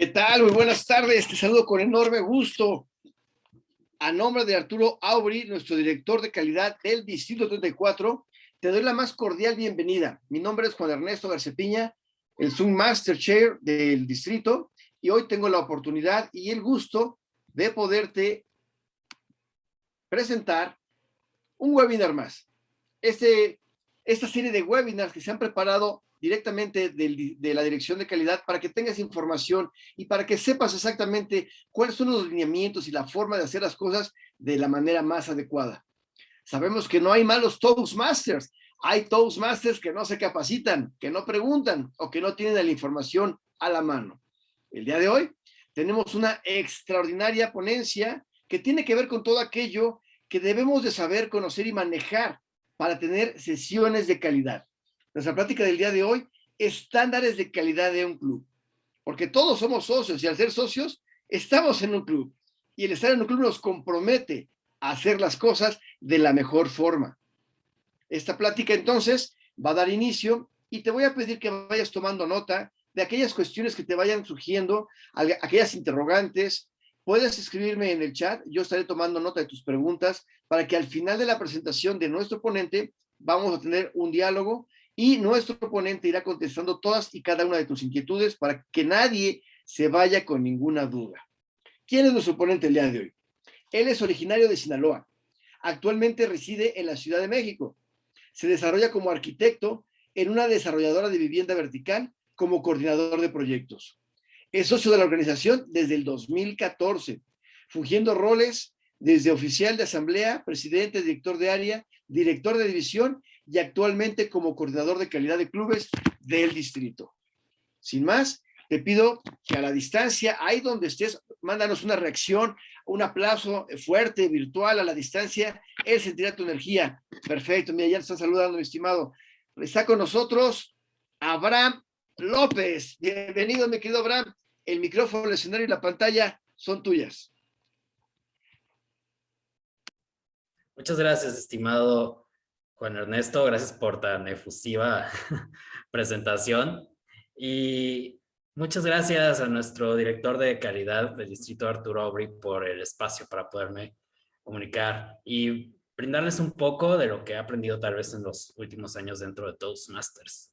¿Qué tal? Muy buenas tardes. Te saludo con enorme gusto. A nombre de Arturo Aubry, nuestro director de calidad del Distrito 34, te doy la más cordial bienvenida. Mi nombre es Juan Ernesto Garcepiña, el Zoom Master Chair del distrito, y hoy tengo la oportunidad y el gusto de poderte presentar un webinar más. Este, esta serie de webinars que se han preparado directamente de la dirección de calidad para que tengas información y para que sepas exactamente cuáles son los lineamientos y la forma de hacer las cosas de la manera más adecuada. Sabemos que no hay malos Toastmasters, hay Toastmasters que no se capacitan, que no preguntan o que no tienen la información a la mano. El día de hoy tenemos una extraordinaria ponencia que tiene que ver con todo aquello que debemos de saber, conocer y manejar para tener sesiones de calidad nuestra plática del día de hoy, estándares de calidad de un club. Porque todos somos socios y al ser socios, estamos en un club. Y el estar en un club nos compromete a hacer las cosas de la mejor forma. Esta plática entonces va a dar inicio y te voy a pedir que vayas tomando nota de aquellas cuestiones que te vayan surgiendo, aquellas interrogantes. Puedes escribirme en el chat, yo estaré tomando nota de tus preguntas para que al final de la presentación de nuestro ponente vamos a tener un diálogo y nuestro ponente irá contestando todas y cada una de tus inquietudes para que nadie se vaya con ninguna duda. ¿Quién es nuestro ponente el día de hoy? Él es originario de Sinaloa. Actualmente reside en la Ciudad de México. Se desarrolla como arquitecto en una desarrolladora de vivienda vertical como coordinador de proyectos. Es socio de la organización desde el 2014, fungiendo roles desde oficial de asamblea, presidente, director de área, director de división y actualmente como coordinador de calidad de clubes del distrito. Sin más, te pido que a la distancia, ahí donde estés, mándanos una reacción, un aplauso fuerte, virtual, a la distancia, él sentirá tu energía. Perfecto, mira, ya te están saludando, mi estimado. Está con nosotros Abraham López. Bienvenido, mi querido Abraham. El micrófono, el escenario y la pantalla son tuyas. Muchas gracias, estimado Juan Ernesto, gracias por tan efusiva presentación. Y muchas gracias a nuestro director de calidad del Distrito Arturo Aubry por el espacio para poderme comunicar y brindarles un poco de lo que he aprendido tal vez en los últimos años dentro de Toastmasters.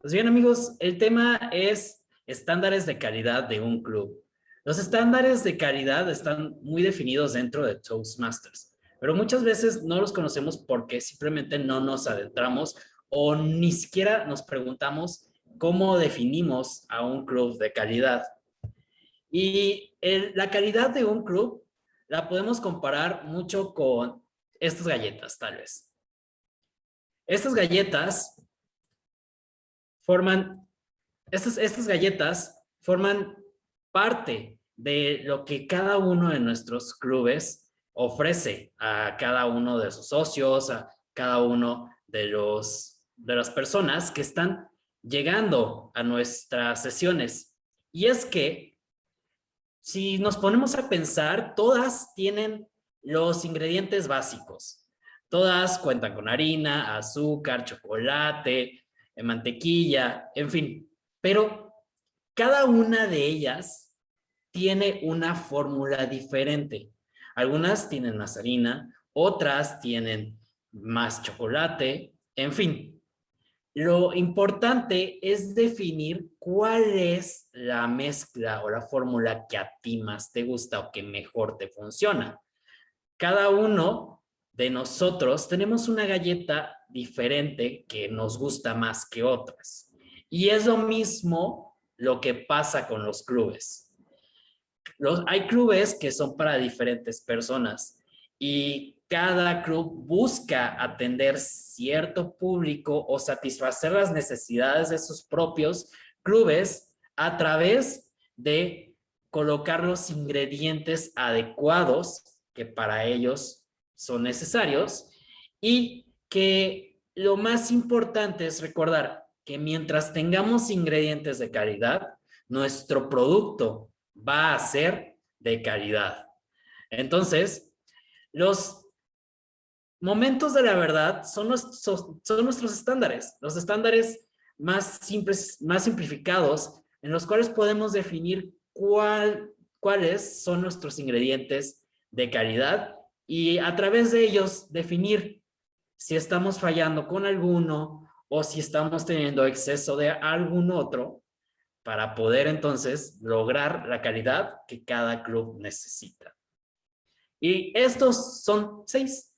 Pues bien amigos, el tema es estándares de calidad de un club. Los estándares de calidad están muy definidos dentro de Toastmasters pero muchas veces no los conocemos porque simplemente no nos adentramos o ni siquiera nos preguntamos cómo definimos a un club de calidad. Y la calidad de un club la podemos comparar mucho con estas galletas, tal vez. Estas galletas forman, estas, estas galletas forman parte de lo que cada uno de nuestros clubes ofrece a cada uno de sus socios, a cada uno de, los, de las personas que están llegando a nuestras sesiones. Y es que si nos ponemos a pensar, todas tienen los ingredientes básicos. Todas cuentan con harina, azúcar, chocolate, eh, mantequilla, en fin. Pero cada una de ellas tiene una fórmula diferente. Algunas tienen más harina, otras tienen más chocolate, en fin. Lo importante es definir cuál es la mezcla o la fórmula que a ti más te gusta o que mejor te funciona. Cada uno de nosotros tenemos una galleta diferente que nos gusta más que otras. Y es lo mismo lo que pasa con los clubes hay clubes que son para diferentes personas y cada club busca atender cierto público o satisfacer las necesidades de sus propios clubes a través de colocar los ingredientes adecuados que para ellos son necesarios y que lo más importante es recordar que mientras tengamos ingredientes de calidad, nuestro producto va a ser de calidad. Entonces, los momentos de la verdad son, son nuestros estándares, los estándares más simples, más simplificados, en los cuales podemos definir cuál, cuáles son nuestros ingredientes de calidad y a través de ellos definir si estamos fallando con alguno o si estamos teniendo exceso de algún otro para poder entonces lograr la calidad que cada club necesita. Y estos son seis.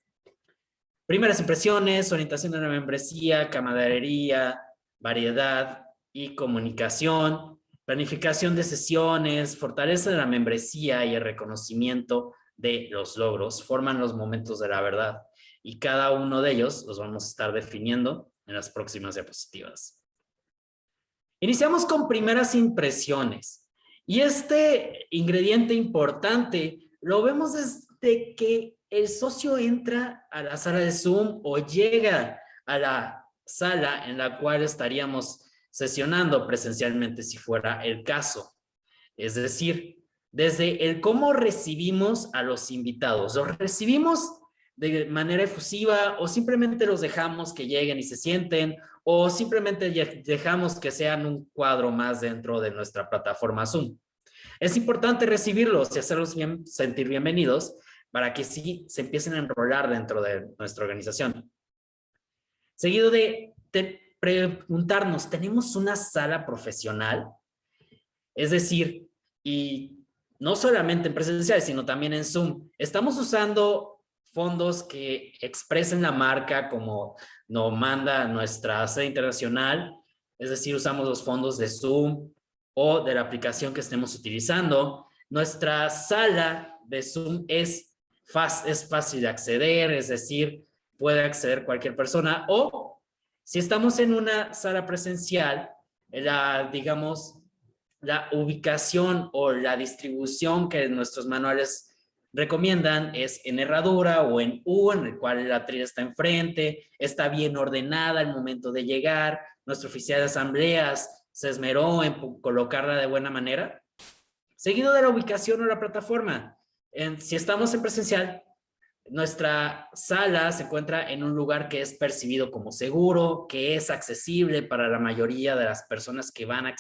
Primeras impresiones, orientación de la membresía, camaradería, variedad y comunicación, planificación de sesiones, fortaleza de la membresía y el reconocimiento de los logros forman los momentos de la verdad y cada uno de ellos los vamos a estar definiendo en las próximas diapositivas. Iniciamos con primeras impresiones y este ingrediente importante lo vemos desde que el socio entra a la sala de Zoom o llega a la sala en la cual estaríamos sesionando presencialmente si fuera el caso. Es decir, desde el cómo recibimos a los invitados. ¿Los recibimos de manera efusiva o simplemente los dejamos que lleguen y se sienten o simplemente dejamos que sean un cuadro más dentro de nuestra plataforma Zoom? Es importante recibirlos y hacerlos bien, sentir bienvenidos para que sí se empiecen a enrolar dentro de nuestra organización. Seguido de, preguntarnos, ¿tenemos una sala profesional? Es decir, y no solamente en presencial, sino también en Zoom. Estamos usando fondos que expresen la marca como nos manda nuestra sede internacional, es decir, usamos los fondos de Zoom o de la aplicación que estemos utilizando. Nuestra sala de Zoom es, fácil de acceder, es decir, puede acceder cualquier persona o si estamos en una sala presencial, la, digamos, la ubicación o la distribución que nuestros manuales recomiendan es en herradura o en U, en el cual la trilla está enfrente, está bien ordenada al momento de llegar, nuestro oficial de asambleas se esmeró en colocarla de buena manera. Seguido de la ubicación o la plataforma. En, si estamos en presencial, nuestra sala se encuentra en un lugar que es percibido como seguro, que es accesible para la mayoría de las personas que van a,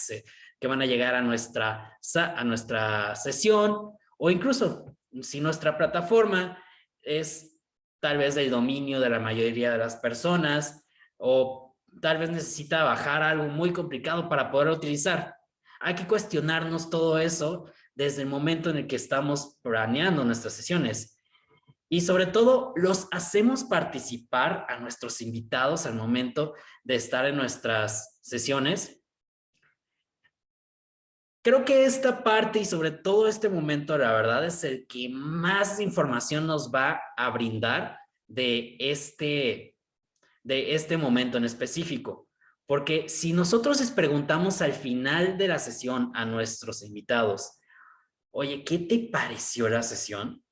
que van a llegar a nuestra, a nuestra sesión o incluso si nuestra plataforma es tal vez del dominio de la mayoría de las personas o tal vez necesita bajar algo muy complicado para poder utilizar. Hay que cuestionarnos todo eso desde el momento en el que estamos planeando nuestras sesiones. Y sobre todo, los hacemos participar a nuestros invitados al momento de estar en nuestras sesiones. Creo que esta parte y sobre todo este momento, la verdad, es el que más información nos va a brindar de este, de este momento en específico. Porque si nosotros les preguntamos al final de la sesión a nuestros invitados, oye, ¿qué te pareció la sesión?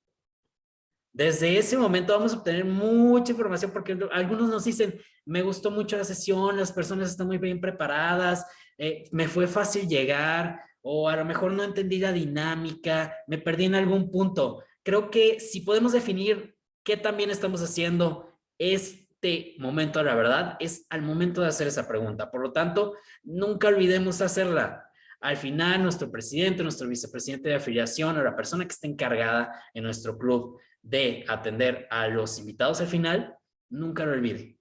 Desde ese momento vamos a obtener mucha información porque algunos nos dicen, me gustó mucho la sesión, las personas están muy bien preparadas, eh, me fue fácil llegar o a lo mejor no entendí la dinámica, me perdí en algún punto. Creo que si podemos definir qué también estamos haciendo este momento, la verdad, es al momento de hacer esa pregunta. Por lo tanto, nunca olvidemos hacerla. Al final, nuestro presidente, nuestro vicepresidente de afiliación o la persona que esté encargada en nuestro club de atender a los invitados al final, nunca lo olvide.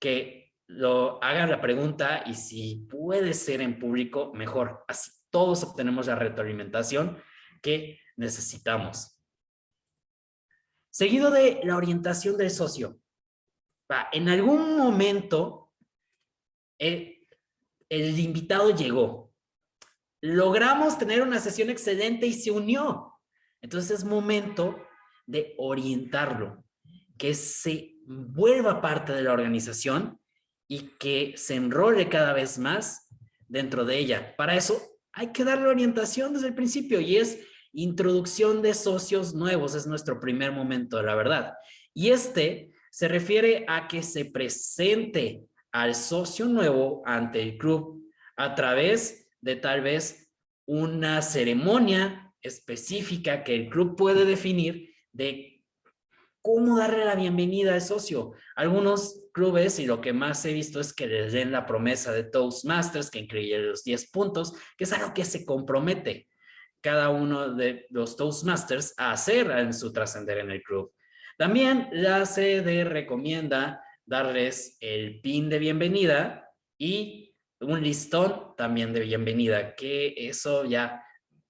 Que lo hagan la pregunta y si puede ser en público, mejor. Así todos obtenemos la retroalimentación que necesitamos. Seguido de la orientación del socio. En algún momento, el, el invitado llegó. Logramos tener una sesión excelente y se unió. Entonces es momento de orientarlo, que se vuelva parte de la organización y que se enrole cada vez más dentro de ella. Para eso hay que darle orientación desde el principio y es introducción de socios nuevos, es nuestro primer momento, la verdad. Y este se refiere a que se presente al socio nuevo ante el club a través de tal vez una ceremonia específica que el club puede definir de cómo darle la bienvenida al socio. Algunos clubes, y lo que más he visto es que les den la promesa de Toastmasters, que incluye los 10 puntos, que es algo que se compromete. cada uno de los Toastmasters a hacer en su trascender en el club. También la sede recomienda darles el pin de bienvenida y un listón también de bienvenida, que eso ya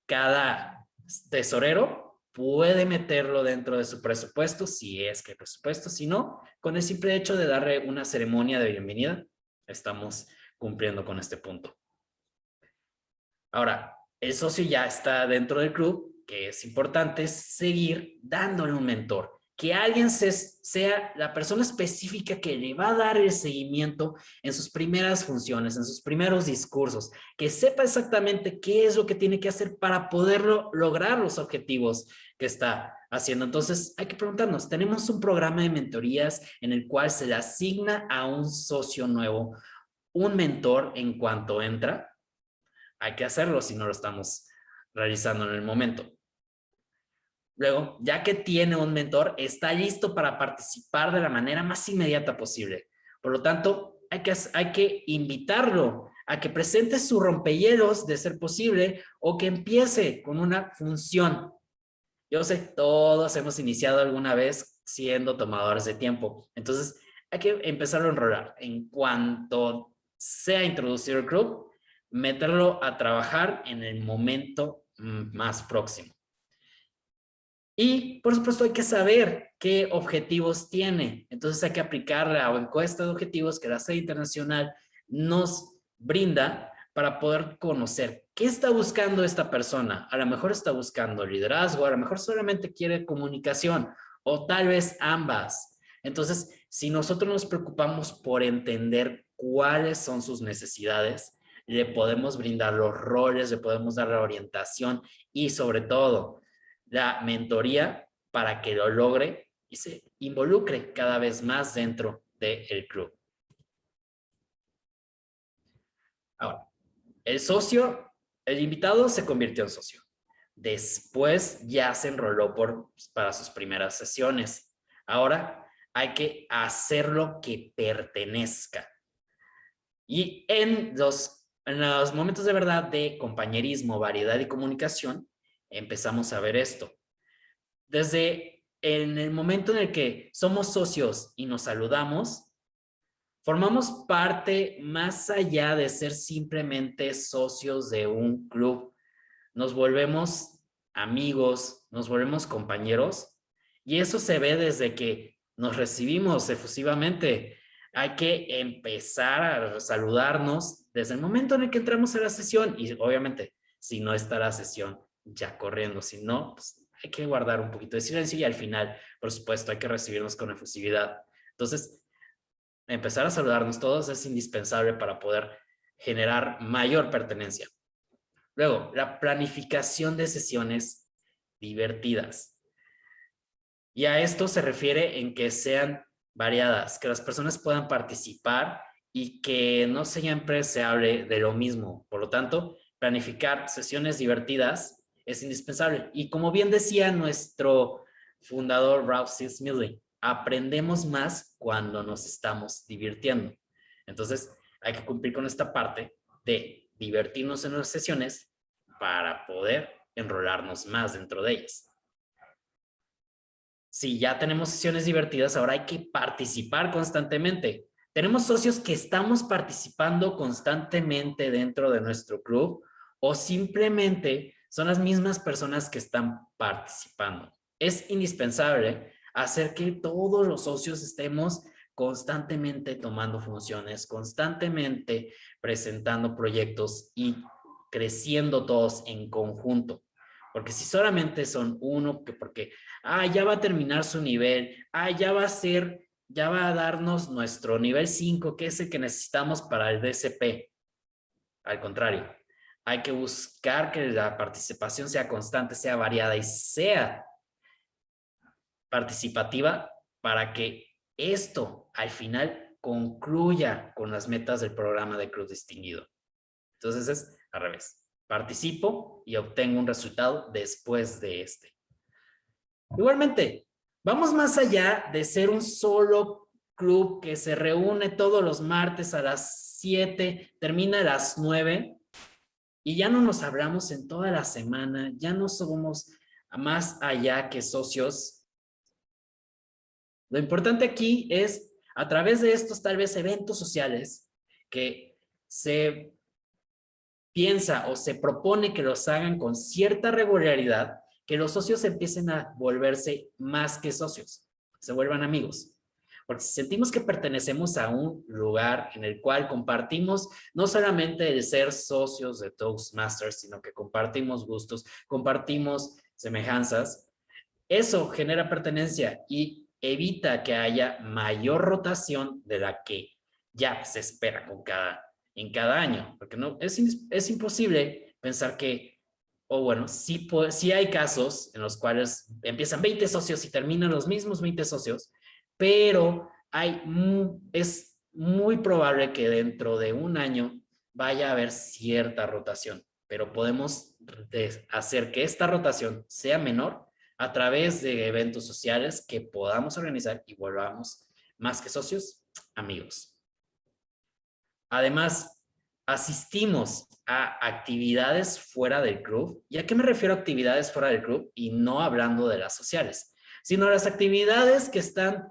cada tesorero puede meterlo dentro de su presupuesto, si es que presupuesto, si no, con el simple hecho de darle una ceremonia de bienvenida, estamos cumpliendo con este punto. Ahora, el socio ya está dentro del club, que es importante seguir dándole un mentor que alguien sea la persona específica que le va a dar el seguimiento en sus primeras funciones, en sus primeros discursos, que sepa exactamente qué es lo que tiene que hacer para poderlo lograr los objetivos que está haciendo. Entonces, hay que preguntarnos, ¿tenemos un programa de mentorías en el cual se le asigna a un socio nuevo un mentor en cuanto entra? Hay que hacerlo si no lo estamos realizando en el momento. Luego, ya que tiene un mentor, está listo para participar de la manera más inmediata posible. Por lo tanto, hay que, hay que invitarlo a que presente su rompehielos de ser posible o que empiece con una función. Yo sé, todos hemos iniciado alguna vez siendo tomadores de tiempo. Entonces, hay que empezar a enrolar. En cuanto sea introducido el club, meterlo a trabajar en el momento mm, más próximo. Y por supuesto hay que saber qué objetivos tiene. Entonces hay que aplicar la encuesta de objetivos que la sede internacional nos brinda para poder conocer qué está buscando esta persona. A lo mejor está buscando liderazgo, a lo mejor solamente quiere comunicación o tal vez ambas. Entonces, si nosotros nos preocupamos por entender cuáles son sus necesidades, le podemos brindar los roles, le podemos dar la orientación y sobre todo la mentoría para que lo logre y se involucre cada vez más dentro del club. Ahora, el socio, el invitado se convirtió en socio. Después ya se enroló por, para sus primeras sesiones. Ahora hay que hacerlo que pertenezca. Y en los, en los momentos de verdad de compañerismo, variedad y comunicación, empezamos a ver esto. Desde en el momento en el que somos socios y nos saludamos, formamos parte más allá de ser simplemente socios de un club. Nos volvemos amigos, nos volvemos compañeros y eso se ve desde que nos recibimos efusivamente. Hay que empezar a saludarnos desde el momento en el que entramos a la sesión y obviamente si no está la sesión ya corriendo, si no, pues hay que guardar un poquito de silencio y al final, por supuesto, hay que recibirnos con efusividad. Entonces, empezar a saludarnos todos es indispensable para poder generar mayor pertenencia. Luego, la planificación de sesiones divertidas. Y a esto se refiere en que sean variadas, que las personas puedan participar y que no siempre se hable de lo mismo. Por lo tanto, planificar sesiones divertidas es indispensable. Y como bien decía nuestro fundador Ralph C. Smiley, aprendemos más cuando nos estamos divirtiendo. Entonces, hay que cumplir con esta parte de divertirnos en las sesiones para poder enrolarnos más dentro de ellas. Si ya tenemos sesiones divertidas, ahora hay que participar constantemente. Tenemos socios que estamos participando constantemente dentro de nuestro club o simplemente son las mismas personas que están participando. Es indispensable hacer que todos los socios estemos constantemente tomando funciones, constantemente presentando proyectos y creciendo todos en conjunto. Porque si solamente son uno, que porque, ah, ya va a terminar su nivel, ah, ya va a ser, ya va a darnos nuestro nivel 5, que es el que necesitamos para el DCP. Al contrario, hay que buscar que la participación sea constante, sea variada y sea participativa para que esto al final concluya con las metas del programa de Cruz Distinguido. Entonces es al revés. Participo y obtengo un resultado después de este. Igualmente, vamos más allá de ser un solo club que se reúne todos los martes a las 7, termina a las 9 y ya no nos hablamos en toda la semana, ya no somos más allá que socios. Lo importante aquí es, a través de estos tal vez eventos sociales, que se piensa o se propone que los hagan con cierta regularidad, que los socios empiecen a volverse más que socios, se vuelvan amigos. Porque si sentimos que pertenecemos a un lugar en el cual compartimos no solamente el ser socios de Toastmasters, sino que compartimos gustos, compartimos semejanzas, eso genera pertenencia y evita que haya mayor rotación de la que ya se espera con cada, en cada año. Porque no, es, es imposible pensar que, o bueno, sí, sí hay casos en los cuales empiezan 20 socios y terminan los mismos 20 socios, pero hay, es muy probable que dentro de un año vaya a haber cierta rotación, pero podemos hacer que esta rotación sea menor a través de eventos sociales que podamos organizar y volvamos más que socios, amigos. Además, asistimos a actividades fuera del club. ¿Y a qué me refiero a actividades fuera del club? Y no hablando de las sociales, sino las actividades que están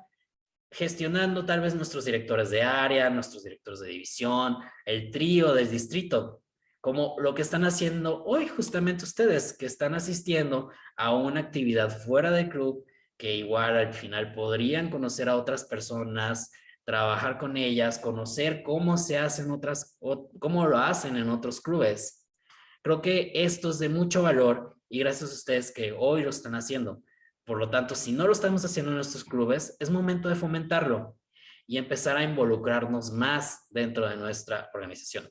gestionando tal vez nuestros directores de área, nuestros directores de división, el trío del distrito, como lo que están haciendo hoy justamente ustedes, que están asistiendo a una actividad fuera del club, que igual al final podrían conocer a otras personas, trabajar con ellas, conocer cómo se hacen otras, cómo lo hacen en otros clubes. Creo que esto es de mucho valor y gracias a ustedes que hoy lo están haciendo. Por lo tanto, si no lo estamos haciendo en nuestros clubes, es momento de fomentarlo y empezar a involucrarnos más dentro de nuestra organización.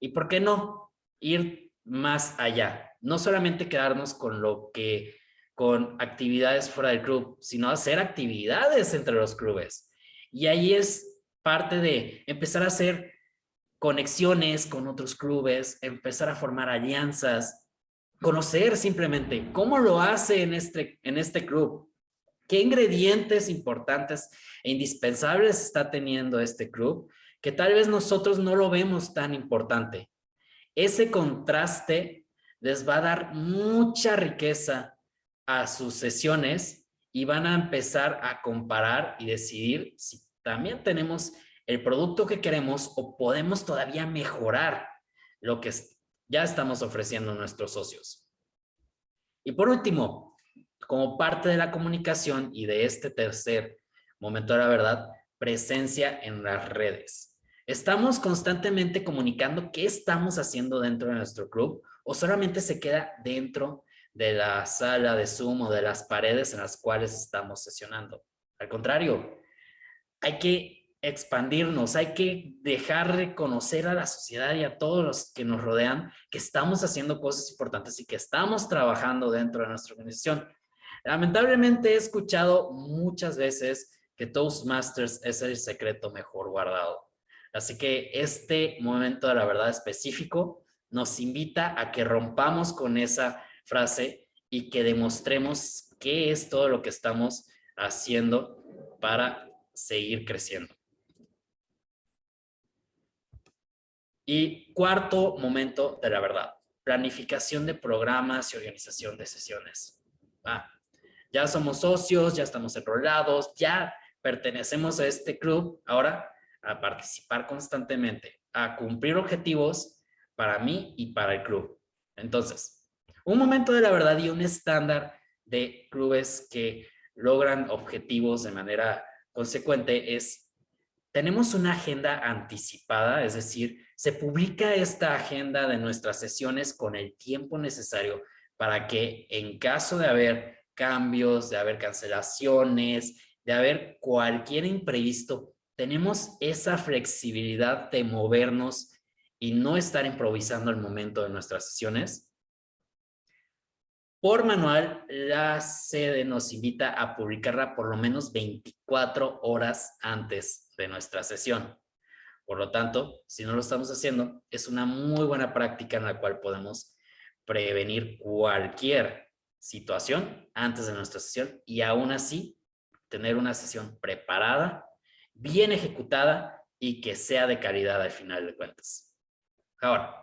¿Y por qué no? Ir más allá. No solamente quedarnos con lo que, con actividades fuera del club, sino hacer actividades entre los clubes. Y ahí es parte de empezar a hacer conexiones con otros clubes, empezar a formar alianzas, conocer simplemente cómo lo hace en este, en este club, qué ingredientes importantes e indispensables está teniendo este club, que tal vez nosotros no lo vemos tan importante. Ese contraste les va a dar mucha riqueza a sus sesiones y van a empezar a comparar y decidir si también tenemos el producto que queremos o podemos todavía mejorar lo que ya estamos ofreciendo a nuestros socios. Y por último, como parte de la comunicación y de este tercer momento de la verdad, presencia en las redes. ¿Estamos constantemente comunicando qué estamos haciendo dentro de nuestro club o solamente se queda dentro de la sala de Zoom o de las paredes en las cuales estamos sesionando? Al contrario, hay que expandirnos, hay que dejar de conocer a la sociedad y a todos los que nos rodean que estamos haciendo cosas importantes y que estamos trabajando dentro de nuestra organización. Lamentablemente he escuchado muchas veces que Toastmasters es el secreto mejor guardado. Así que este momento de la verdad específico nos invita a que rompamos con esa frase y que demostremos qué es todo lo que estamos haciendo para seguir creciendo. Y cuarto momento de la verdad, planificación de programas y organización de sesiones. Ah, ya somos socios, ya estamos enrolados, ya pertenecemos a este club, ahora a participar constantemente, a cumplir objetivos para mí y para el club. Entonces, un momento de la verdad y un estándar de clubes que logran objetivos de manera consecuente es, tenemos una agenda anticipada, es decir, se publica esta agenda de nuestras sesiones con el tiempo necesario para que en caso de haber cambios, de haber cancelaciones, de haber cualquier imprevisto, tenemos esa flexibilidad de movernos y no estar improvisando al momento de nuestras sesiones. Por manual, la sede nos invita a publicarla por lo menos 24 horas antes de nuestra sesión. Por lo tanto, si no lo estamos haciendo, es una muy buena práctica en la cual podemos prevenir cualquier situación antes de nuestra sesión y aún así tener una sesión preparada, bien ejecutada y que sea de calidad al final de cuentas. Ahora,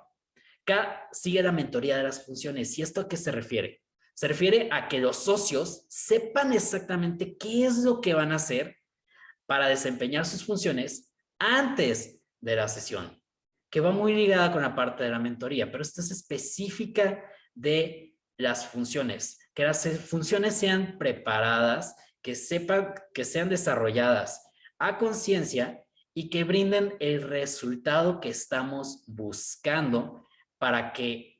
sigue la mentoría de las funciones. ¿Y esto a qué se refiere? Se refiere a que los socios sepan exactamente qué es lo que van a hacer para desempeñar sus funciones antes de la sesión, que va muy ligada con la parte de la mentoría, pero esto es específica de las funciones, que las funciones sean preparadas, que sepan, que sean desarrolladas a conciencia y que brinden el resultado que estamos buscando para que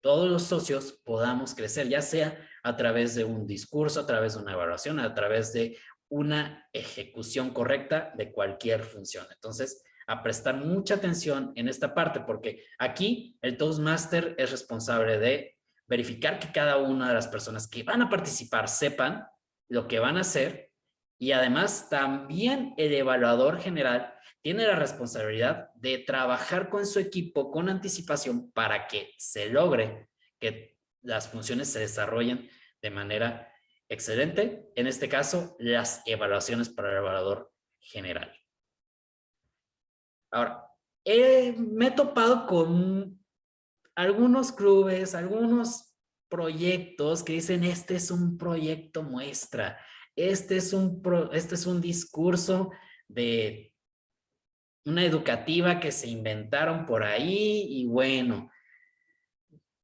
todos los socios podamos crecer, ya sea a través de un discurso, a través de una evaluación, a través de una ejecución correcta de cualquier función. Entonces, a prestar mucha atención en esta parte, porque aquí el Toastmaster es responsable de verificar que cada una de las personas que van a participar sepan lo que van a hacer y además también el evaluador general tiene la responsabilidad de trabajar con su equipo con anticipación para que se logre que las funciones se desarrollen de manera excelente. En este caso, las evaluaciones para el evaluador general. Ahora, me he topado con algunos clubes, algunos proyectos que dicen este es un proyecto muestra, este es un, este es un discurso de una educativa que se inventaron por ahí y bueno,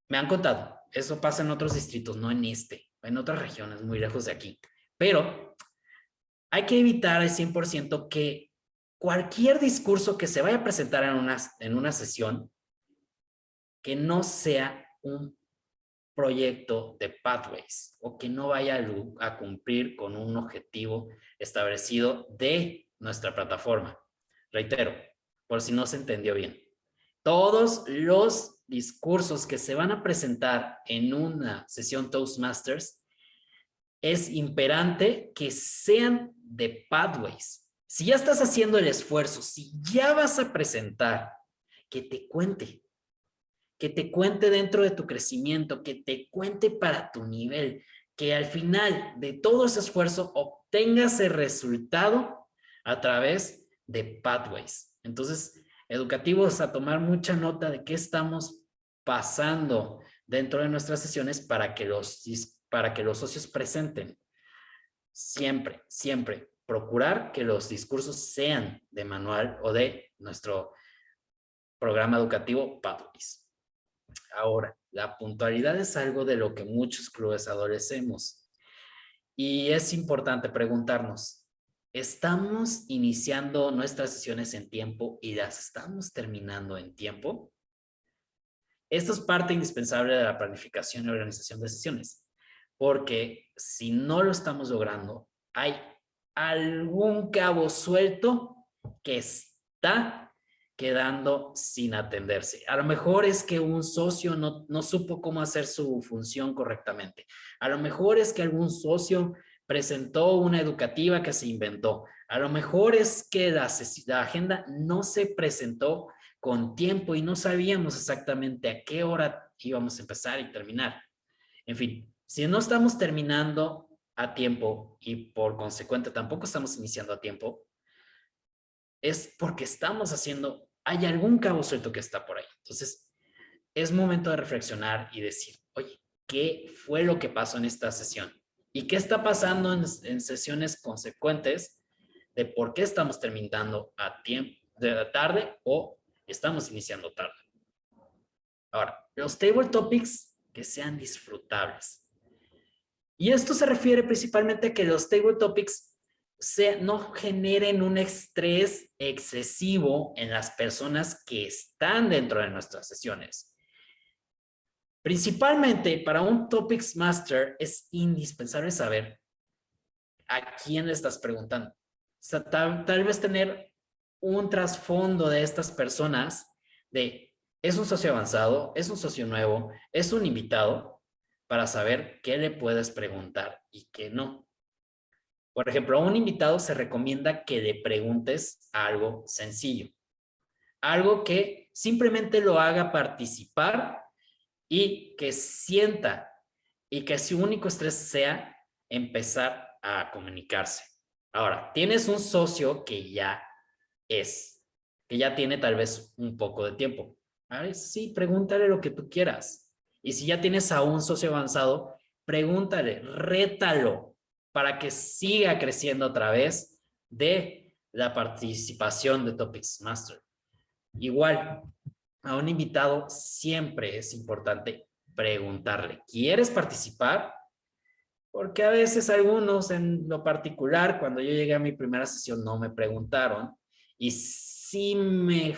me han contado, eso pasa en otros distritos, no en este, en otras regiones muy lejos de aquí. Pero hay que evitar al 100% que cualquier discurso que se vaya a presentar en una, en una sesión que no sea un proyecto de Pathways o que no vaya a cumplir con un objetivo establecido de nuestra plataforma. Reitero, por si no se entendió bien. Todos los discursos que se van a presentar en una sesión Toastmasters es imperante que sean de Pathways. Si ya estás haciendo el esfuerzo, si ya vas a presentar, que te cuente, que te cuente dentro de tu crecimiento, que te cuente para tu nivel, que al final de todo ese esfuerzo obtengas el resultado a través de Pathways. Entonces, educativos a tomar mucha nota de qué estamos pasando dentro de nuestras sesiones para que los, para que los socios presenten. Siempre, siempre procurar que los discursos sean de manual o de nuestro programa educativo Pathways. Ahora, la puntualidad es algo de lo que muchos clubes adolecemos. Y es importante preguntarnos, ¿Estamos iniciando nuestras sesiones en tiempo y las estamos terminando en tiempo? Esto es parte indispensable de la planificación y organización de sesiones, porque si no lo estamos logrando, hay algún cabo suelto que está quedando sin atenderse. A lo mejor es que un socio no, no supo cómo hacer su función correctamente. A lo mejor es que algún socio presentó una educativa que se inventó. A lo mejor es que la, agenda no se presentó con tiempo y no sabíamos exactamente a qué hora íbamos a empezar y terminar. En fin, si no estamos terminando a tiempo y por consecuente tampoco estamos iniciando a tiempo, es porque estamos haciendo, hay algún cabo suelto que está por ahí. Entonces, es momento de reflexionar y decir, oye, ¿qué fue lo que pasó en esta sesión? ¿Y qué está pasando en, sesiones consecuentes de por qué estamos terminando a tiempo de la tarde o estamos iniciando tarde? Ahora, los table topics que sean disfrutables. Y esto se refiere principalmente a que los table topics se, no generen un estrés excesivo en las personas que están dentro de nuestras sesiones. Principalmente para un Topics Master es indispensable saber a quién le estás preguntando. tal, vez tener un trasfondo de estas personas de es un socio avanzado, es un socio nuevo, es un invitado para saber qué le puedes preguntar y qué no. Por ejemplo, a un invitado se recomienda que le preguntes algo sencillo. Algo que simplemente lo haga participar y que sienta y que su único estrés sea empezar a comunicarse. Ahora, tienes un socio que ya es, que ya tiene tal vez un poco de tiempo. sí, pregúntale lo que tú quieras. Y si ya tienes a un socio avanzado, pregúntale, rétalo para que siga creciendo a través de la participación de Topics Master. Igual, a un invitado siempre es importante preguntarle, ¿quieres participar? Porque a veces algunos en lo particular, cuando yo llegué a mi primera sesión no me preguntaron y sí me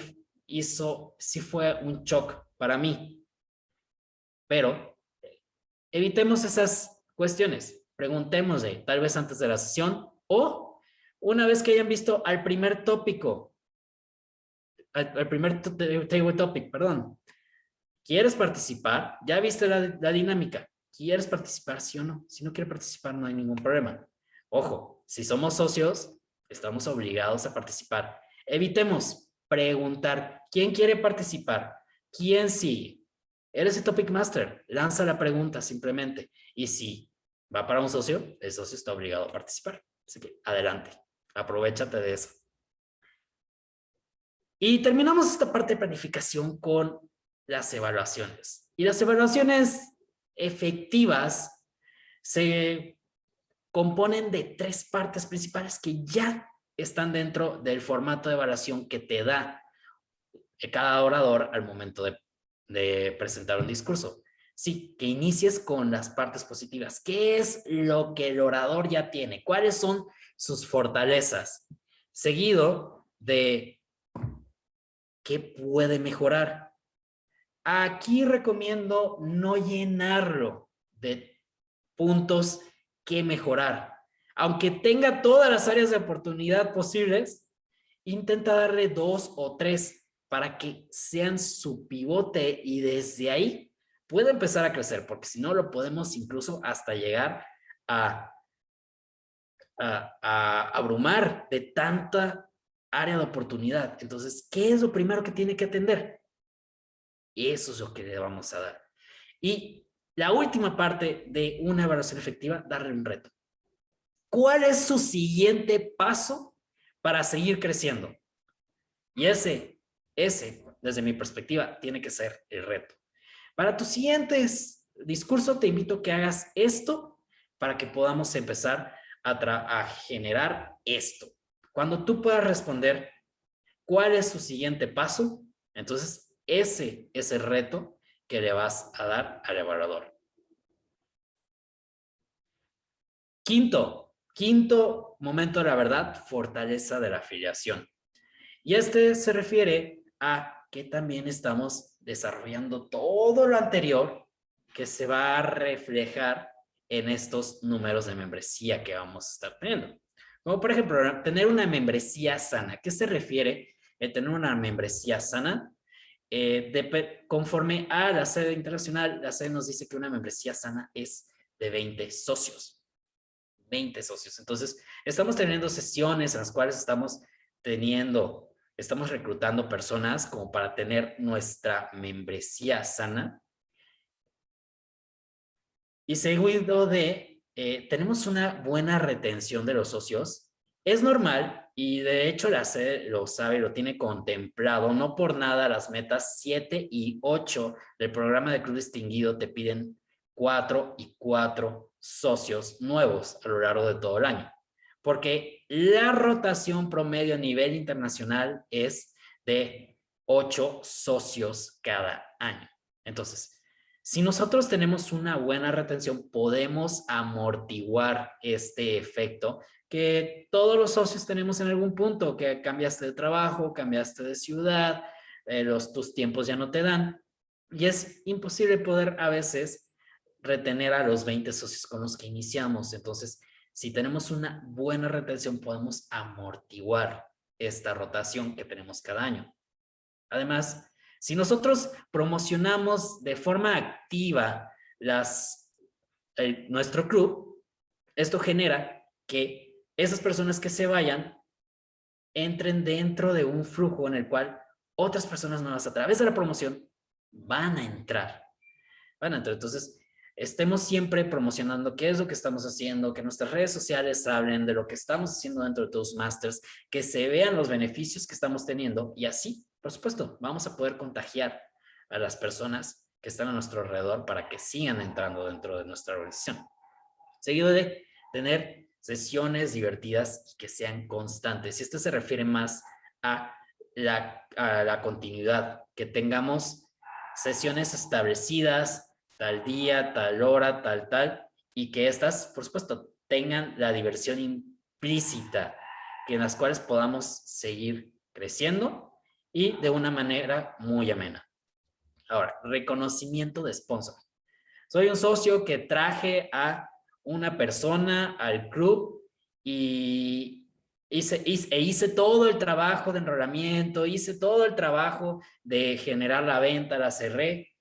hizo, sí fue un shock para mí. Pero evitemos esas cuestiones, preguntémosle tal vez antes de la sesión o una vez que hayan visto al primer tópico, al, primer table topic, perdón. ¿Quieres participar? Ya viste la, la dinámica. ¿Quieres participar, sí o no? Si no quiere participar, no hay ningún problema. Ojo, si somos socios, estamos obligados a participar. Evitemos preguntar, ¿quién quiere participar? ¿Quién sigue? Eres el Topic Master, lanza la pregunta simplemente. Y si va para un socio, el socio está obligado a participar. Así que adelante, aprovechate de eso. Y terminamos esta parte de planificación con las evaluaciones. Y las evaluaciones efectivas se componen de tres partes principales que ya están dentro del formato de evaluación que te da cada orador al momento de, de presentar un discurso. Sí, que inicies con las partes positivas. ¿Qué es lo que el orador ya tiene? ¿Cuáles son sus fortalezas? Seguido de qué puede mejorar. Aquí recomiendo no llenarlo de puntos que mejorar. Aunque tenga todas las áreas de oportunidad posibles, intenta darle dos o tres para que sean su pivote y desde ahí pueda empezar a crecer, porque si no lo podemos incluso hasta llegar a, abrumar de tanta área de oportunidad. Entonces, ¿qué es lo primero que tiene que atender? Eso es lo que le vamos a dar. Y la última parte de una evaluación efectiva, darle un reto. ¿Cuál es su siguiente paso para seguir creciendo? Y ese, ese, desde mi perspectiva, tiene que ser el reto. Para tus siguientes discurso, te invito a que hagas esto para que podamos empezar a, a generar esto. Cuando tú puedas responder cuál es su siguiente paso, entonces ese es el reto que le vas a dar al evaluador. Quinto, quinto momento de la verdad, fortaleza de la afiliación. Y este se refiere a que también estamos desarrollando todo lo anterior que se va a reflejar en estos números de membresía que vamos a estar teniendo. Como por ejemplo, tener una membresía sana. ¿Qué se refiere el tener una membresía sana? Eh, conforme a la sede internacional, la sede nos dice que una membresía sana es de 20 socios. 20 socios. Entonces, estamos teniendo sesiones en las cuales estamos teniendo, estamos reclutando personas como para tener nuestra membresía sana. Y seguido de, eh, tenemos una buena retención de los socios. Es normal y de hecho la sede lo sabe, lo tiene contemplado. No por nada las metas 7 y 8 del programa de Club Distinguido te piden 4 y 4 socios nuevos a lo largo de todo el año. Porque la rotación promedio a nivel internacional es de 8 socios cada año. Entonces, si nosotros tenemos una buena retención, podemos amortiguar este efecto que todos los socios tenemos en algún punto, que cambiaste de trabajo, cambiaste de ciudad, eh, los, tus tiempos ya no te dan. Y es imposible poder a veces retener a los 20 socios con los que iniciamos. Entonces, si tenemos una buena retención, podemos amortiguar esta rotación que tenemos cada año. Además, si nosotros promocionamos de forma activa las, nuestro club, esto genera que esas personas que se vayan entren dentro de un flujo en el cual otras personas nuevas a través de la promoción van a entrar. Van a entrar. Entonces, estemos siempre promocionando qué es lo que estamos haciendo, que nuestras redes sociales hablen de lo que estamos haciendo dentro de masters, que se vean los beneficios que estamos teniendo y así, por supuesto, vamos a poder contagiar a las personas que están a nuestro alrededor para que sigan entrando dentro de nuestra organización. Seguido de tener sesiones divertidas y que sean constantes. Y esto se refiere más a la, a la continuidad, que tengamos sesiones establecidas, tal día, tal hora, tal, tal, y que estas, por supuesto, tengan la diversión implícita, que en las cuales podamos seguir creciendo y de una manera muy amena. Ahora, reconocimiento de sponsor. Soy un socio que traje a una persona al club y hice, hice, e hice todo el trabajo de enrolamiento, hice todo el trabajo de generar la venta, la cerré.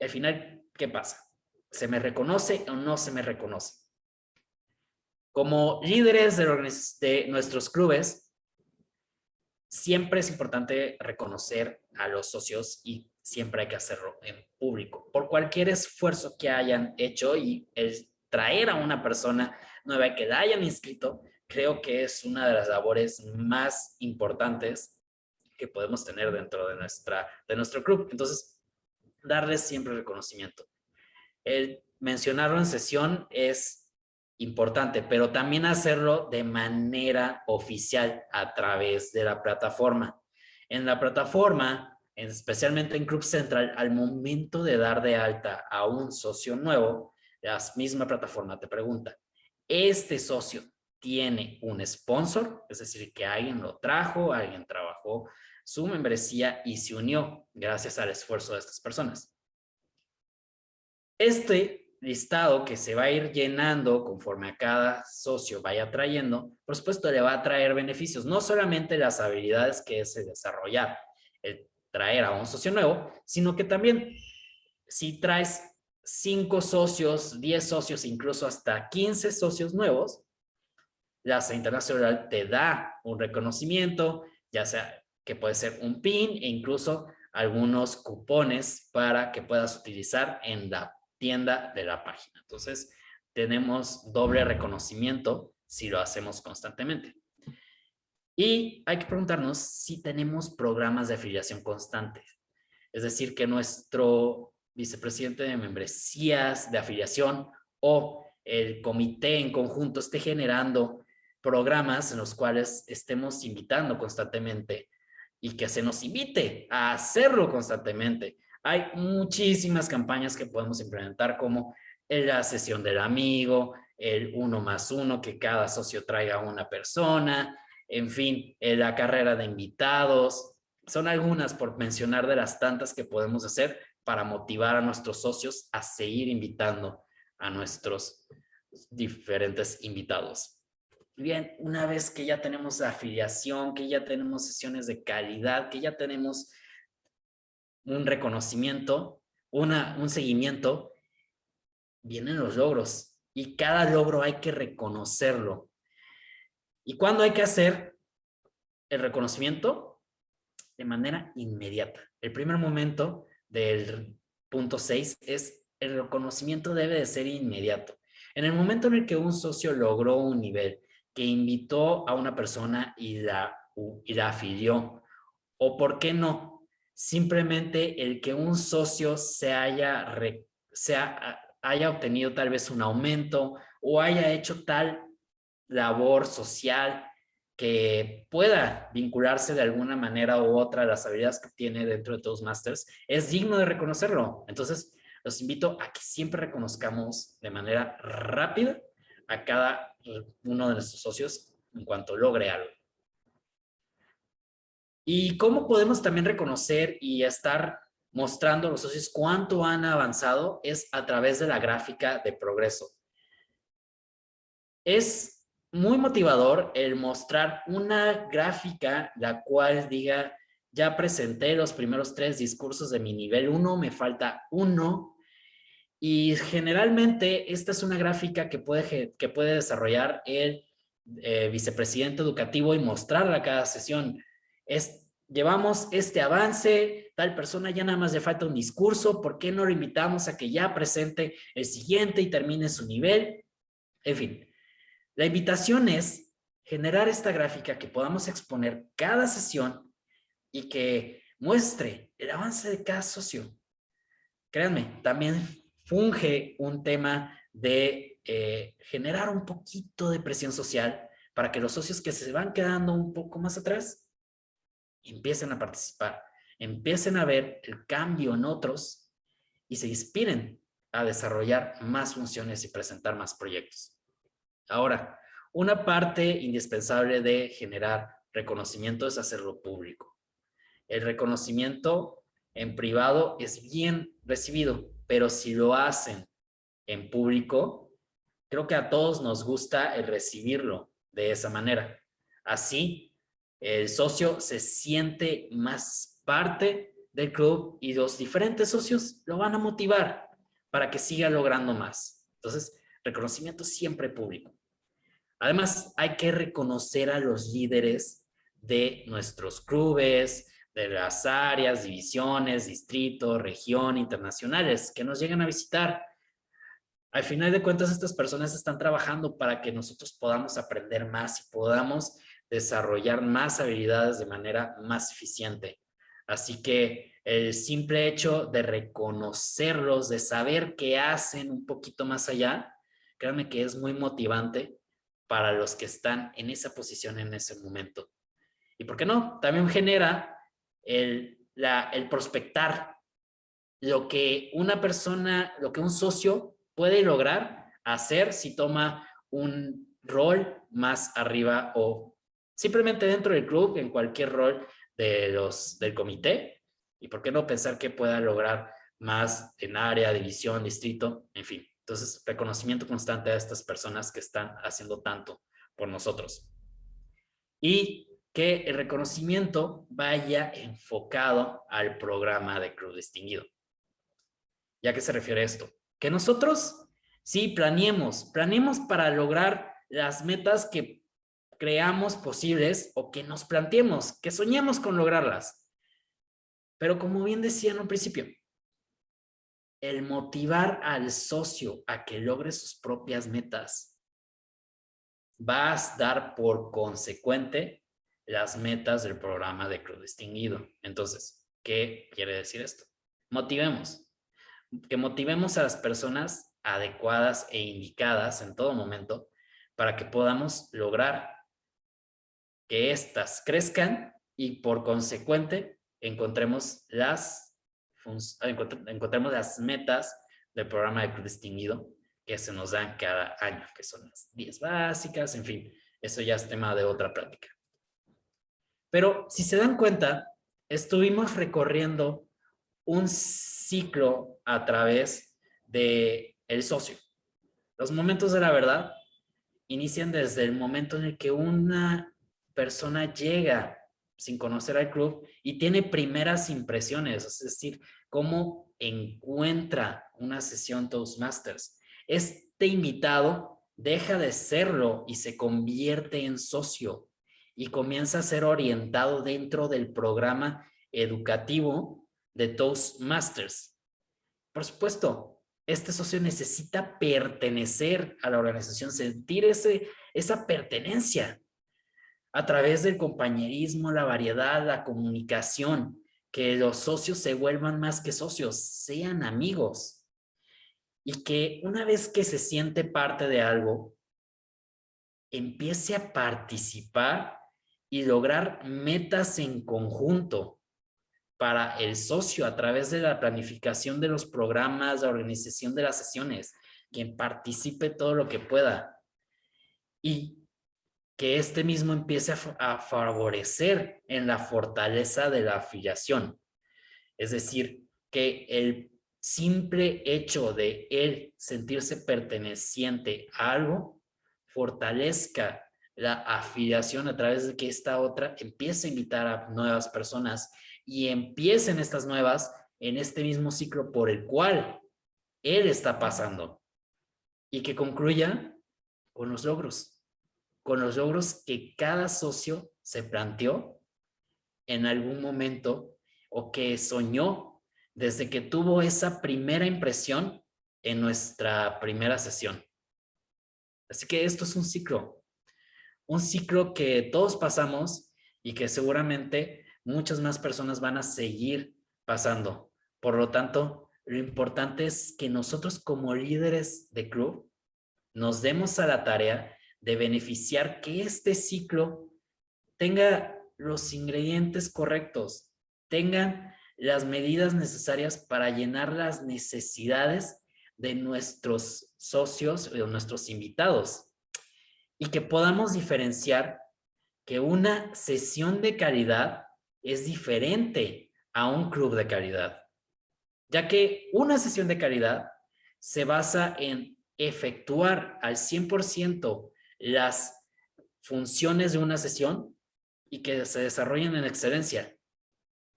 Al final, ¿qué pasa? ¿Se me reconoce o no se me reconoce? Como líderes de, nuestros clubes, siempre es importante reconocer a los socios y siempre hay que hacerlo en público. Por cualquier esfuerzo que hayan hecho y el traer a una persona nueva que la hayan inscrito, creo que es una de las labores más importantes que podemos tener dentro de, nuestra, de nuestro club. Entonces, darles siempre reconocimiento. El mencionarlo en sesión es importante, pero también hacerlo de manera oficial a través de la plataforma. En la plataforma, especialmente en Club Central, al momento de dar de alta a un socio nuevo, la misma plataforma te pregunta, ¿este socio tiene un sponsor? Es decir, que alguien lo trajo, alguien trabajó su membresía y se unió gracias al esfuerzo de estas personas. Este listado que se va a ir llenando conforme a cada socio vaya trayendo, por supuesto le va a traer beneficios, no solamente las habilidades que es desarrollar, el traer a un socio nuevo, sino que también si traes cinco socios, 10 socios, incluso hasta 15 socios nuevos, la CE Internacional te da un reconocimiento, ya sea que puede ser un PIN e incluso algunos cupones para que puedas utilizar en la tienda de la página. Entonces, tenemos doble reconocimiento si lo hacemos constantemente. Y hay que preguntarnos si tenemos programas de afiliación constantes. Es decir, que nuestro vicepresidente de membresías de afiliación o el comité en conjunto esté generando programas en los cuales estemos invitando constantemente y que se nos invite a hacerlo constantemente hay muchísimas campañas que podemos implementar como la sesión del amigo, el uno más uno, que cada socio traiga una persona, en fin, la carrera de invitados. Son algunas por mencionar de las tantas que podemos hacer para motivar a nuestros socios a seguir invitando a nuestros diferentes invitados. Bien, una vez que ya tenemos afiliación, que ya tenemos sesiones de calidad, que ya tenemos un reconocimiento, una, un seguimiento, vienen los logros y cada logro hay que reconocerlo. ¿Y cuándo hay que hacer el reconocimiento? De manera inmediata. El primer momento del punto 6 es el reconocimiento debe de ser inmediato. En el momento en el que un socio logró un nivel, que invitó a una persona y la, y la afilió, o por qué no, simplemente el que un socio se haya, haya obtenido tal vez un aumento o haya hecho tal labor social que pueda vincularse de alguna manera u otra a las habilidades que tiene dentro de Toastmasters, es digno de reconocerlo. Entonces, los invito a que siempre reconozcamos de manera rápida a cada uno de nuestros socios en cuanto logre algo. ¿Y cómo podemos también reconocer y estar mostrando a los socios cuánto han avanzado? Es a través de la gráfica de progreso. Es muy motivador el mostrar una gráfica la cual diga, ya presenté los primeros tres discursos de mi nivel 1, me falta uno. Y generalmente esta es una gráfica que puede, que puede desarrollar el eh, vicepresidente educativo y mostrarla cada sesión es, llevamos este avance, tal persona ya nada más le falta un discurso, ¿por qué no lo invitamos a que ya presente el siguiente y termine su nivel? En fin, la invitación es generar esta gráfica que podamos exponer cada sesión y que muestre el avance de cada socio. créanme, también funge un tema de eh, generar un poquito de presión social para que los socios que se van quedando un poco más atrás empiecen a participar, empiecen a ver el cambio en otros y se inspiren a desarrollar más funciones y presentar más proyectos. Ahora, una parte indispensable de generar reconocimiento es hacerlo público. El reconocimiento en privado es bien recibido, pero si lo hacen en público, creo que a todos nos gusta el recibirlo de esa manera. Así, el socio se siente más parte del club y los diferentes socios lo van a motivar para que siga logrando más. Entonces, reconocimiento siempre público. Además, hay que reconocer a los líderes de nuestros clubes, de las áreas, divisiones, distritos, región, internacionales que nos llegan a visitar. Al final de cuentas, estas personas están trabajando para que nosotros podamos aprender más y podamos desarrollar más habilidades de manera más eficiente. Así que el simple hecho de reconocerlos, de saber qué hacen un poquito más allá, créanme que es muy motivante para los que están en esa posición en ese momento. Y por qué no, también genera el, el prospectar lo que una persona, lo que un socio puede lograr hacer si toma un rol más arriba o simplemente dentro del club, en cualquier rol de los, del comité. Y por qué no pensar que pueda lograr más en área, división, distrito, en fin. Entonces, reconocimiento constante a estas personas que están haciendo tanto por nosotros. Y que el reconocimiento vaya enfocado al programa de Cruz Distinguido. ¿Ya qué se refiere esto? Que nosotros sí planeemos, planeemos para lograr las metas que creamos posibles o que nos planteemos, que soñemos con lograrlas. Pero como bien decía en un principio, el motivar al socio a que logre sus propias metas va a dar por consecuente las metas del programa de Cruz Distinguido. Entonces, ¿qué quiere decir esto? Motivemos. Que motivemos a las personas adecuadas e indicadas en todo momento para que podamos lograr que éstas crezcan y por consecuente encontremos las, encontremos las metas del programa de Cruz Distinguido que se nos dan cada año, que son las 10 básicas, en fin, eso ya es tema de otra práctica. Pero si se dan cuenta, estuvimos recorriendo un ciclo a través de el socio. Los momentos de la verdad inician desde el momento en el que una persona llega sin conocer al club y tiene primeras impresiones, es decir, cómo encuentra una sesión Toastmasters. Este invitado deja de serlo y se convierte en socio y comienza a ser orientado dentro del programa educativo de Toastmasters. Por supuesto, este socio necesita pertenecer a la organización, sentir ese, esa pertenencia a través del compañerismo, la variedad, la comunicación, que los socios se vuelvan más que socios, sean amigos. Y que una vez que se siente parte de algo, empiece a participar y lograr metas en conjunto para el socio a través de la planificación de los programas, la organización de las sesiones, quien participe todo lo que pueda y que este mismo empiece a, favorecer en la fortaleza de la afiliación. Es decir, que el simple hecho de él sentirse perteneciente a algo fortalezca la afiliación a través de que esta otra empiece a invitar a nuevas personas y empiecen estas nuevas en este mismo ciclo por el cual él está pasando y que concluya con los logros, con los logros que cada socio se planteó en algún momento o que soñó desde que tuvo esa primera impresión en nuestra primera sesión. Así que esto es un ciclo, un ciclo que todos pasamos y que seguramente muchas más personas van a seguir pasando. Por lo tanto, lo importante es que nosotros como líderes de club nos demos a la tarea de beneficiar que este ciclo tenga los ingredientes correctos, tengan las medidas necesarias para llenar las necesidades de nuestros socios o nuestros invitados. Y que podamos diferenciar que una sesión de calidad es diferente a un club de calidad, ya que una sesión de calidad se basa en efectuar al 100% las funciones de una sesión y que se desarrollen en excelencia.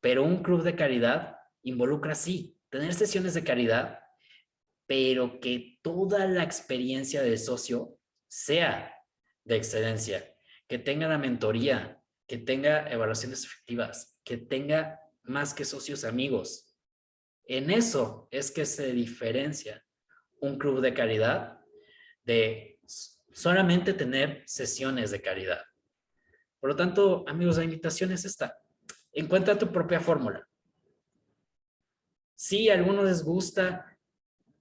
Pero un club de calidad involucra, sí, tener sesiones de calidad, pero que toda la experiencia del socio sea de excelencia, que tenga la mentoría, que tenga evaluaciones efectivas, que tenga más que socios amigos. En eso es que se diferencia un club de calidad de solamente tener sesiones de calidad. Por lo tanto, amigos, la invitación es esta. Encuentra tu propia fórmula. Si a algunos les gusta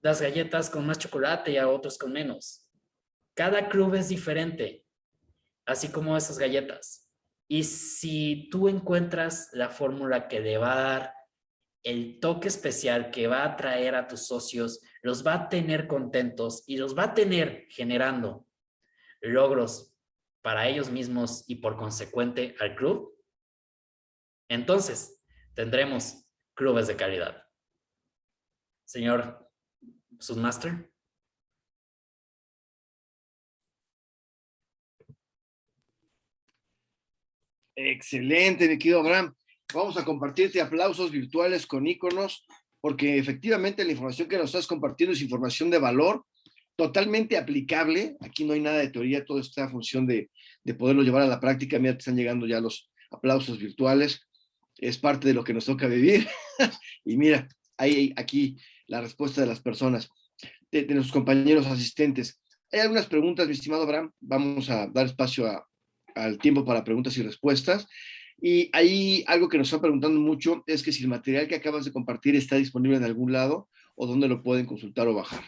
las galletas con más chocolate y a otros con menos. Cada club es diferente, así como esas galletas. Y si tú encuentras la fórmula que le va a dar el toque especial que va a traer a tus socios, los va a tener contentos y los va a tener generando logros para ellos mismos y por consecuente al club, entonces tendremos clubes de calidad. Señor Submaster. Excelente, mi querido Abraham. Vamos a compartirte aplausos virtuales con iconos, porque efectivamente la información que nos estás compartiendo es información de valor, totalmente aplicable. Aquí no hay nada de teoría, todo está en función de, de poderlo llevar a la práctica. Mira, te están llegando ya los aplausos virtuales. Es parte de lo que nos toca vivir. y mira, hay aquí la respuesta de las personas, de, de nuestros compañeros asistentes. Hay algunas preguntas, mi estimado Abraham. Vamos a dar espacio a, al tiempo para preguntas y respuestas. Y ahí algo que nos están preguntando mucho es que si el material que acabas de compartir está disponible en algún lado o dónde lo pueden consultar o bajar.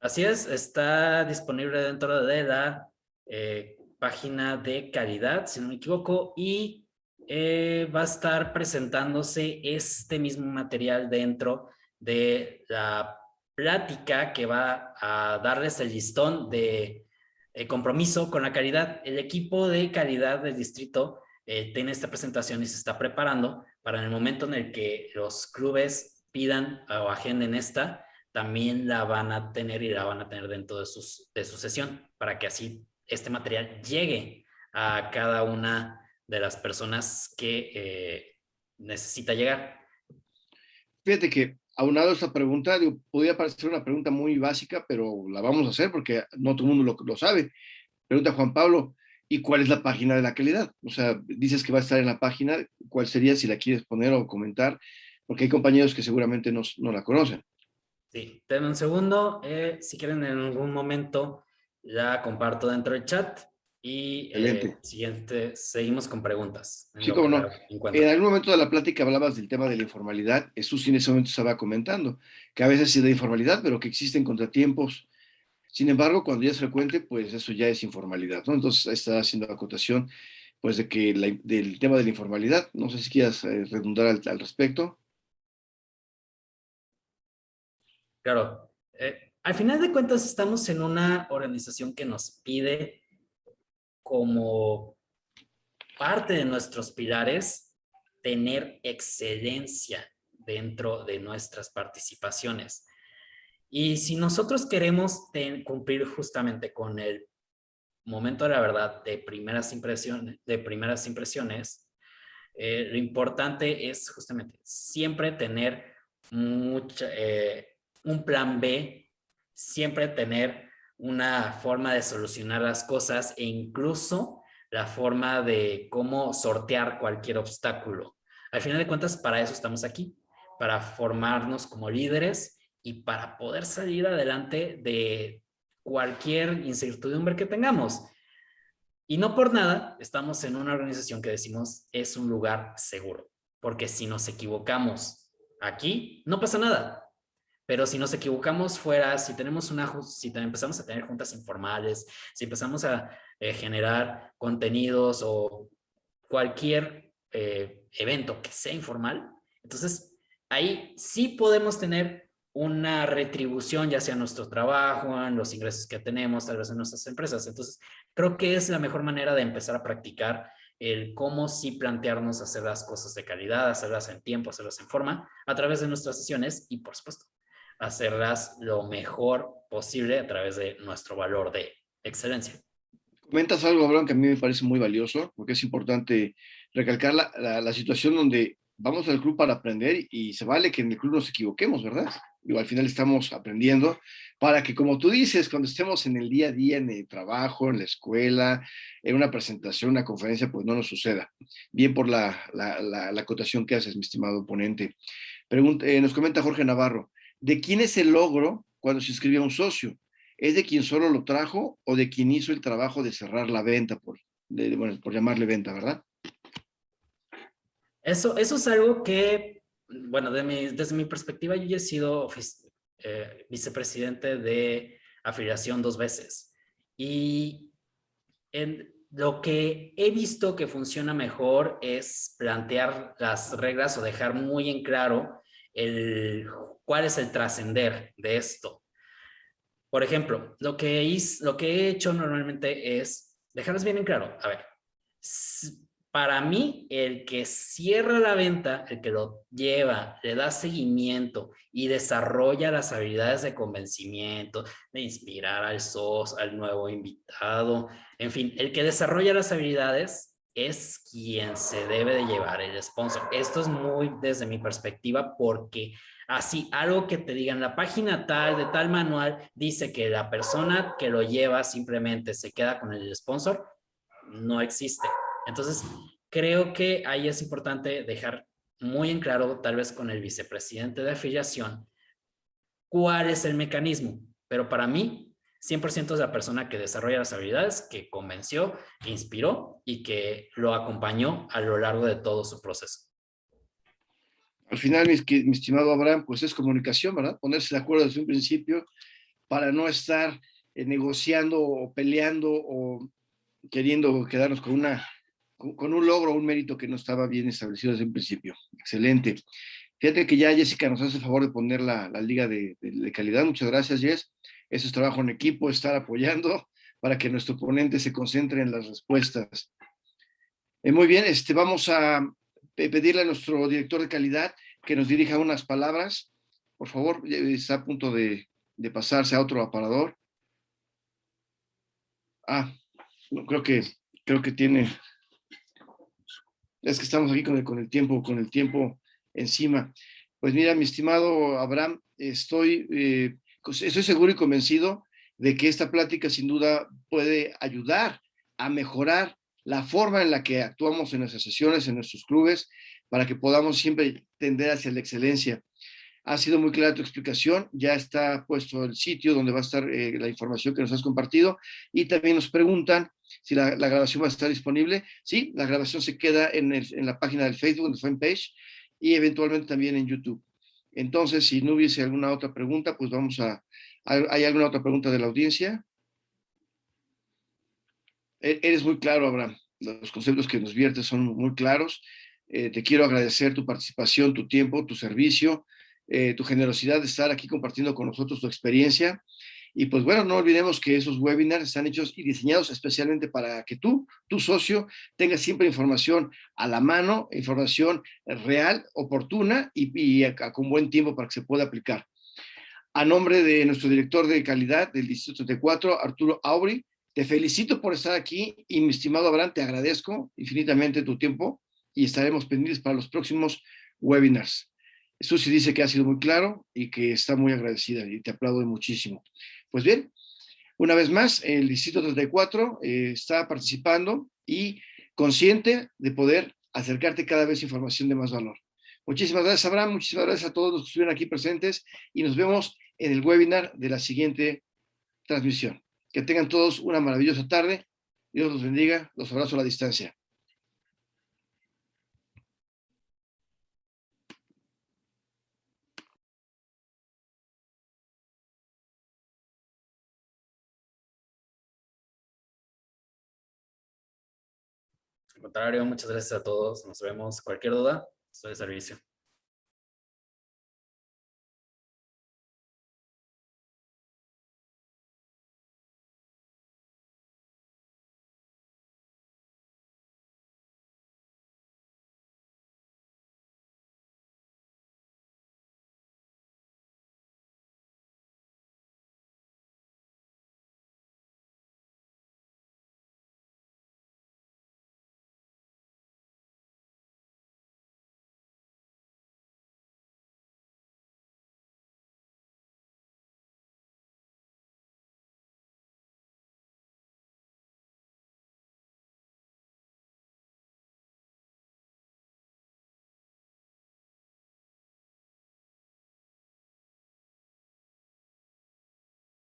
Así es, está disponible dentro de la eh, página de calidad, si no me equivoco, y eh, va a estar presentándose este mismo material dentro de la plática que va a darles el listón de eh, compromiso con la calidad. El equipo de calidad del distrito tiene esta presentación y se está preparando para el momento en el que los clubes pidan o agenden esta, también la van a tener y la van a tener dentro de, sus, de su sesión para que así este material llegue a cada una de las personas que eh, necesita llegar. Fíjate que aunado a esta pregunta, podría parecer una pregunta muy básica, pero la vamos a hacer porque no todo el mundo lo, lo sabe. Pregunta Juan Pablo, ¿y cuál es la página de la calidad? O sea, dices que va a estar en la página, ¿cuál sería si la quieres poner o comentar? Porque hay compañeros que seguramente no, no la conocen. Sí, denme un segundo. Eh, si quieren en algún momento, la comparto dentro del chat. Y eh, siguiente, seguimos con preguntas. Sí, cómo no. En algún momento de la plática hablabas del tema de la informalidad. Jesús en ese momento estaba comentando que a veces sí de informalidad, pero que existen contratiempos. Sin embargo, cuando ya es frecuente, pues eso ya es informalidad, ¿no? Entonces está haciendo acotación, pues, de que del tema de la informalidad. No sé si quieras eh, redundar al, al, respecto. Claro. Eh, al final de cuentas, estamos en una organización que nos pide como parte de nuestros pilares tener excelencia dentro de nuestras participaciones. Y si nosotros queremos cumplir justamente con el momento de la verdad de primeras impresiones, de primeras impresiones eh, lo importante es justamente siempre tener mucha, eh, un plan B, siempre tener una forma de solucionar las cosas e incluso la forma de cómo sortear cualquier obstáculo. Al final de cuentas, para eso estamos aquí, para formarnos como líderes y para poder salir adelante de cualquier incertidumbre que tengamos. Y no por nada estamos en una organización que decimos es un lugar seguro, porque si nos equivocamos aquí, no pasa nada. Pero si nos equivocamos fuera, si tenemos una, si empezamos a tener juntas informales, si empezamos a eh, generar contenidos o cualquier eh, evento que sea informal, entonces ahí sí podemos tener una retribución, ya sea en nuestro trabajo, en los ingresos que tenemos, tal vez en nuestras empresas. Entonces, creo que es la mejor manera de empezar a practicar el cómo sí plantearnos hacer las cosas de calidad, hacerlas en tiempo, hacerlas en forma, a través de nuestras sesiones y, por supuesto, hacerlas lo mejor posible a través de nuestro valor de excelencia. Comentas algo, Abraham, que a mí me parece muy valioso, porque es importante recalcar la, la situación donde vamos al club para aprender y se vale que en el club nos equivoquemos, ¿verdad? Digo, al final estamos aprendiendo para que, como tú dices, cuando estemos en el día a día, en el trabajo, en la escuela, en una presentación, una conferencia, pues no nos suceda. Bien por la, la, la, acotación que haces, mi estimado oponente. Pregunta, eh, nos comenta Jorge Navarro, ¿de quién es el logro cuando se inscribe a un socio? ¿Es de quien solo lo trajo o de quien hizo el trabajo de cerrar la venta, por, llamarle venta, verdad? Eso, eso es algo que, bueno, desde mi perspectiva, yo he sido eh, vicepresidente de afiliación dos veces. Y en, lo que he visto que funciona mejor es plantear las reglas o dejar muy en claro el, cuál es el trascender de esto. Por ejemplo, lo que, lo que he hecho normalmente es dejarles bien en claro. A ver, para mí, el que cierra la venta, el que lo lleva, le da seguimiento y desarrolla las habilidades de convencimiento, de inspirar al SOS, al nuevo invitado, en fin, el que desarrolla las habilidades es quien se debe de llevar el sponsor. Esto es muy desde mi perspectiva porque así algo que te digan la página tal de tal manual dice que la persona que lo lleva simplemente se queda con el sponsor, no existe. Entonces, creo que ahí es importante dejar muy en claro, tal vez con el vicepresidente de afiliación, cuál es el mecanismo. Pero para mí, 100% es la persona que desarrolla las habilidades, que convenció, que inspiró y que lo acompañó a lo largo de todo su proceso. Al final, mi, mi estimado Abraham, pues es comunicación, ¿verdad? Ponerse de acuerdo desde un principio para no estar eh, negociando o peleando o queriendo quedarnos con una con un logro, un mérito que no estaba bien establecido desde un principio. Excelente. Fíjate que ya Jessica nos hace el favor de poner la, liga de, calidad. Muchas gracias, Jess. Eso es trabajo en equipo, estar apoyando para que nuestro ponente se concentre en las respuestas. Eh, muy bien, este, vamos a pedirle a nuestro director de calidad que nos dirija unas palabras. Por favor, está a punto de, de pasarse a otro aparador. Ah, creo que, creo que tiene es que estamos aquí con el, con el tiempo, con el tiempo encima. Pues mira, mi estimado Abraham, estoy, eh, estoy seguro y convencido de que esta plática sin duda puede ayudar a mejorar la forma en la que actuamos en nuestras sesiones, en nuestros clubes, para que podamos siempre tender hacia la excelencia. Ha sido muy clara tu explicación, ya está puesto el sitio donde va a estar eh, la información que nos has compartido y también nos preguntan si la, grabación va a estar disponible. Sí, la grabación se queda en, la página del Facebook, en el fanpage, y eventualmente también en YouTube. Entonces, si no hubiese alguna otra pregunta, pues vamos a... ¿Hay alguna otra pregunta de la audiencia? E, eres muy claro, Abraham. Los conceptos que nos viertes son muy claros. Eh, te quiero agradecer tu participación, tu tiempo, tu servicio, eh, tu generosidad de estar aquí compartiendo con nosotros tu experiencia. Y pues bueno, no olvidemos que esos webinars están hechos y diseñados especialmente para que tú, tu socio, tengas siempre información a la mano, información real, oportuna y, con buen tiempo para que se pueda aplicar. A nombre de nuestro director de calidad del Distrito 34, Arturo Aubry, te felicito por estar aquí y mi estimado Abraham, te agradezco infinitamente tu tiempo y estaremos pendientes para los próximos webinars. Susi dice que ha sido muy claro y que está muy agradecida y te aplaudo muchísimo. Pues bien, una vez más, el Distrito 34 eh, está participando y consciente de poder acercarte cada vez información de más valor. Muchísimas gracias, Abraham. Muchísimas gracias a todos los que estuvieron aquí presentes y nos vemos en el webinar de la siguiente transmisión. Que tengan todos una maravillosa tarde. Dios los bendiga. Los abrazo a la distancia. Contrario, muchas gracias a todos. Nos vemos. Cualquier duda, estoy de servicio.